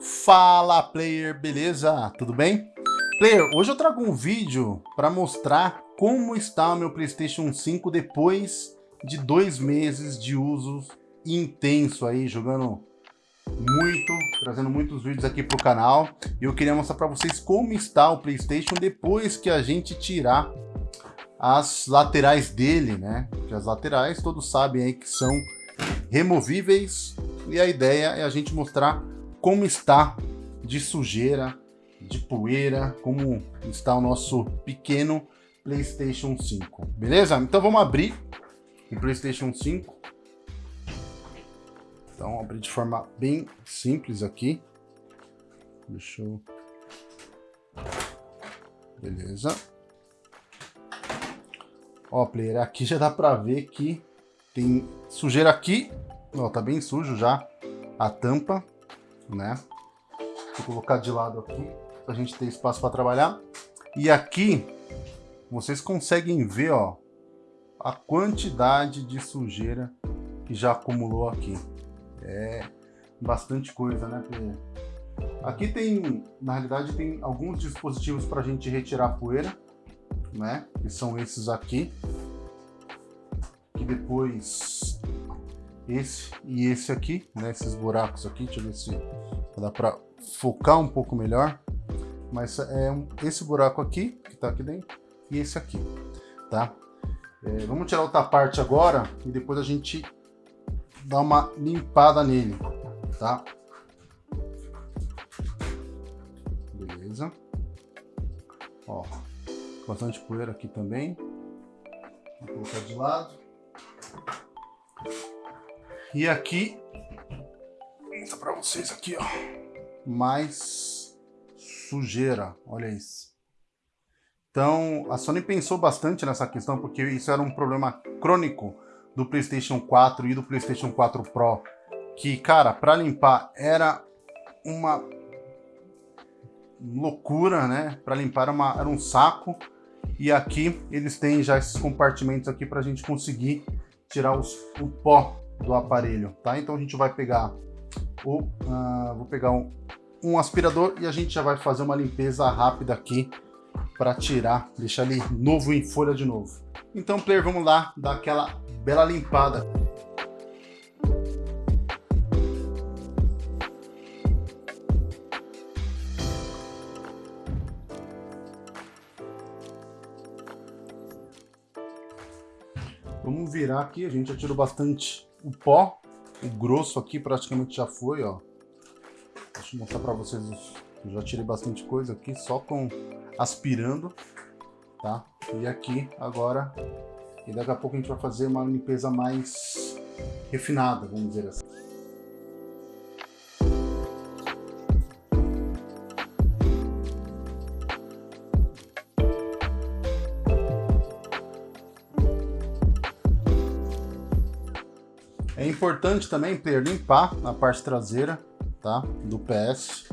Fala player, beleza? Tudo bem? Player, hoje eu trago um vídeo para mostrar como está o meu Playstation 5 depois de dois meses de uso intenso aí, jogando muito, trazendo muitos vídeos aqui pro canal. E eu queria mostrar para vocês como está o Playstation depois que a gente tirar as laterais dele, né? Porque as laterais todos sabem aí que são removíveis e a ideia é a gente mostrar como está de sujeira, de poeira, como está o nosso pequeno PlayStation 5. Beleza? Então vamos abrir o PlayStation 5. Então abrir de forma bem simples aqui. Deixa eu... Beleza. Ó, player, aqui já dá pra ver que tem sujeira aqui. Ó, tá bem sujo já a tampa né? Vou colocar de lado aqui, para a gente ter espaço para trabalhar. E aqui, vocês conseguem ver, ó, a quantidade de sujeira que já acumulou aqui. É bastante coisa, né? Aqui tem, na realidade, tem alguns dispositivos para a gente retirar poeira, né? Que são esses aqui. Que depois esse e esse aqui, né? Esses buracos aqui, deixa eu ver se dá para focar um pouco melhor. Mas é um, esse buraco aqui, que está aqui dentro, e esse aqui, tá? É, vamos tirar outra parte agora e depois a gente dá uma limpada nele, tá? Beleza. Ó, bastante poeira aqui também. Vou colocar de lado. E aqui, mostrar para vocês aqui, ó, mais sujeira, olha isso. Então, a Sony pensou bastante nessa questão, porque isso era um problema crônico do PlayStation 4 e do PlayStation 4 Pro, que, cara, para limpar era uma loucura, né? Para limpar era, uma, era um saco. E aqui eles têm já esses compartimentos aqui para a gente conseguir tirar os, o pó do aparelho, tá? Então a gente vai pegar o, uh, vou pegar um, um aspirador e a gente já vai fazer uma limpeza rápida aqui para tirar, deixar ele novo em folha de novo. Então, player, vamos lá dar aquela bela limpada. Vamos virar aqui, a gente já tirou bastante o pó, o grosso aqui praticamente já foi, ó. Deixa eu mostrar para vocês, eu já tirei bastante coisa aqui só com aspirando, tá? E aqui agora, e daqui a pouco a gente vai fazer uma limpeza mais refinada, vamos dizer assim. É importante também, player, limpar a parte traseira, tá? Do PS,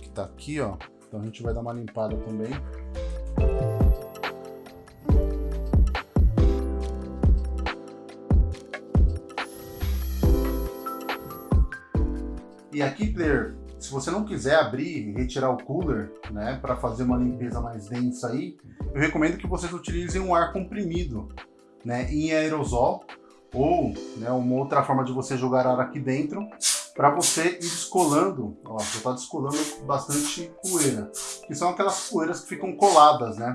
que tá aqui, ó. Então a gente vai dar uma limpada também. E aqui, player, se você não quiser abrir e retirar o cooler, né, para fazer uma limpeza mais densa aí, eu recomendo que vocês utilizem um ar comprimido, né, em aerosol, ou né, uma outra forma de você jogar ar aqui dentro para você ir descolando, ó, já está descolando bastante poeira, que são aquelas poeiras que ficam coladas, né,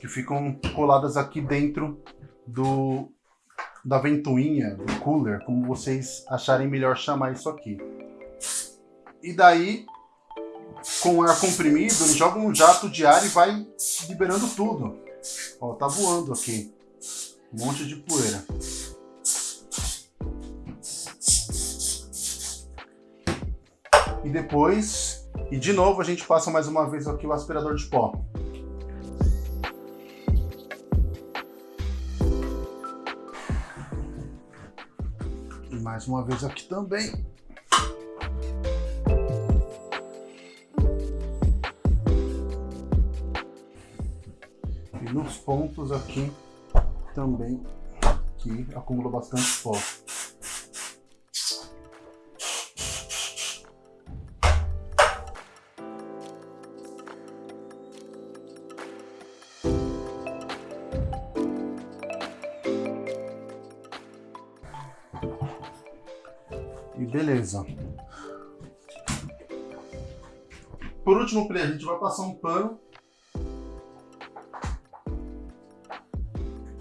que ficam coladas aqui dentro do da ventoinha, do cooler, como vocês acharem melhor chamar isso aqui. E daí, com ar comprimido, ele joga um jato de ar e vai liberando tudo. Ó, tá voando aqui. Um monte de poeira. E depois, e de novo a gente passa mais uma vez aqui o aspirador de pó. E mais uma vez aqui também. E nos pontos aqui também que acumula bastante pó. E beleza. Por último, a gente vai passar um pano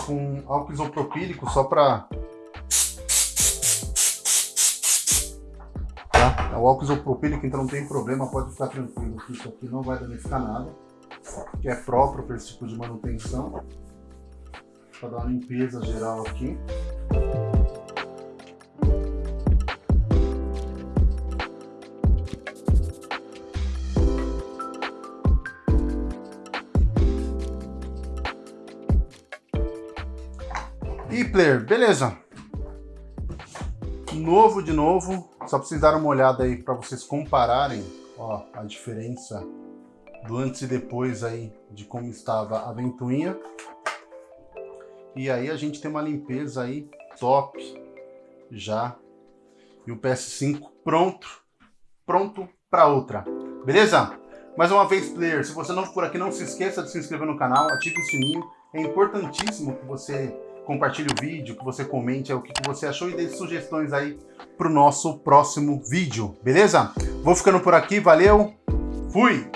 com álcool isopropílico só para tá? O álcool isopropílico, então não tem problema, pode ficar tranquilo que isso aqui não vai danificar nada, que é próprio para esse tipo de manutenção. Para dar uma limpeza geral aqui. E player, beleza. Novo de novo, só pra vocês darem uma olhada aí para vocês compararem, ó, a diferença do antes e depois aí de como estava a ventoinha. E aí a gente tem uma limpeza aí top já. E o PS5 pronto, pronto para outra. Beleza? Mais uma vez, player, se você não for aqui, não se esqueça de se inscrever no canal, ative o sininho. É importantíssimo que você compartilhe o vídeo, que você comente o que você achou e dê sugestões aí para o nosso próximo vídeo, beleza? Vou ficando por aqui, valeu, fui!